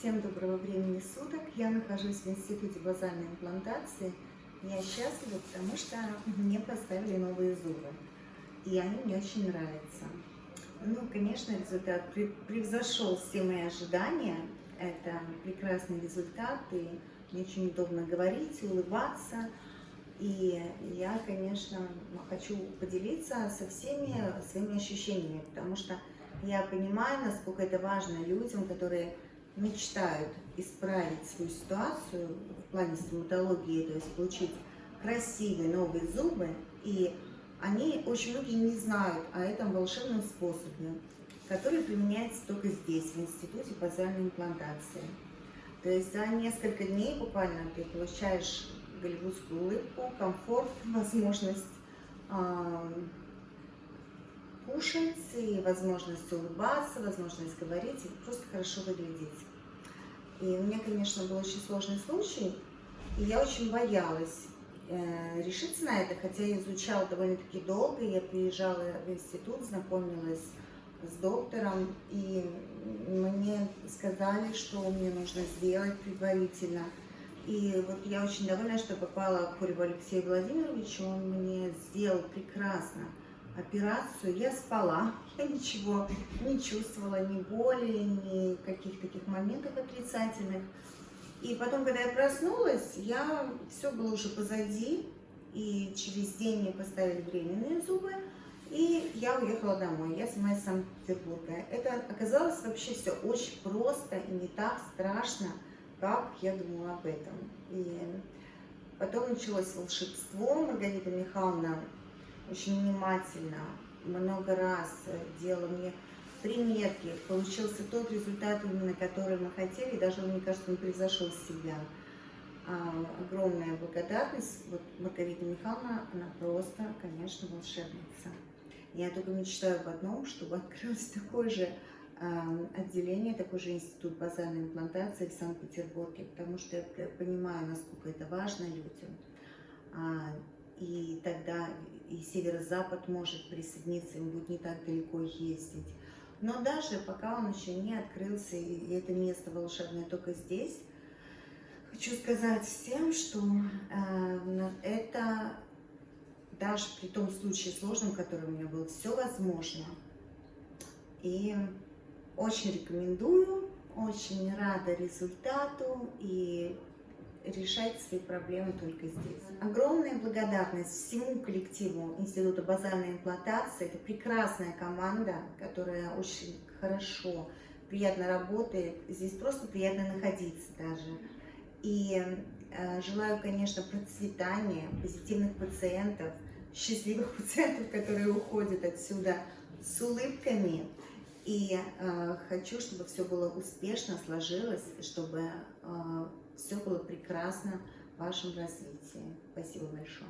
Всем доброго времени суток. Я нахожусь в Институте базальной имплантации. Я счастлива, потому что мне поставили новые зубы. И они мне очень нравятся. Ну, конечно, результат превзошел все мои ожидания. Это прекрасный результат, и мне очень удобно говорить, улыбаться. И я, конечно, хочу поделиться со всеми своими ощущениями, потому что я понимаю, насколько это важно людям, которые мечтают исправить свою ситуацию в плане стоматологии, то есть получить красивые новые зубы, и они очень многие не знают о этом волшебном способе, который применяется только здесь, в Институте базальной имплантации. То есть за несколько дней буквально ты получаешь голливудскую улыбку, комфорт, возможность э, кушать, и возможность улыбаться, возможность говорить, и просто хорошо выглядеть. И у меня, конечно, был очень сложный случай, и я очень боялась э, решиться на это, хотя я изучала довольно-таки долго, я приезжала в институт, знакомилась с доктором, и мне сказали, что мне нужно сделать предварительно. И вот я очень довольна, что попала к Куреву Алексею Владимировичу, он мне сделал прекрасно операцию, я спала, я ничего не чувствовала, ни боли, ни каких таких моментов отрицательных. И потом, когда я проснулась, я, все было уже позади, и через день мне поставили временные зубы, и я уехала домой, я сама из Санкт-Петербурга. Это оказалось вообще все очень просто и не так страшно, как я думала об этом. И потом началось волшебство, Маргарита Михайловна очень внимательно, много раз делала мне примерки, получился тот результат, именно который мы хотели, даже, мне кажется, он превзошел себя. А, огромная благодарность. Вот Маргарита Михайловна, она просто, конечно, волшебница. Я только мечтаю об одном, чтобы открылось такое же а, отделение, такой же институт базальной имплантации в Санкт-Петербурге, потому что я понимаю, насколько это важно людям. И тогда и северо-запад может присоединиться, им будет не так далеко ездить. Но даже пока он еще не открылся, и это место волшебное только здесь, хочу сказать всем, что э, это даже при том случае сложном, который у меня был, все возможно. И очень рекомендую, очень рада результату и решать свои проблемы только здесь. Благодарность всему коллективу Института базальной имплантации. Это прекрасная команда, которая очень хорошо, приятно работает. Здесь просто приятно находиться даже. И э, желаю, конечно, процветания, позитивных пациентов, счастливых пациентов, которые уходят отсюда с улыбками. И э, хочу, чтобы все было успешно сложилось, чтобы э, все было прекрасно вашем развитии. Спасибо большое.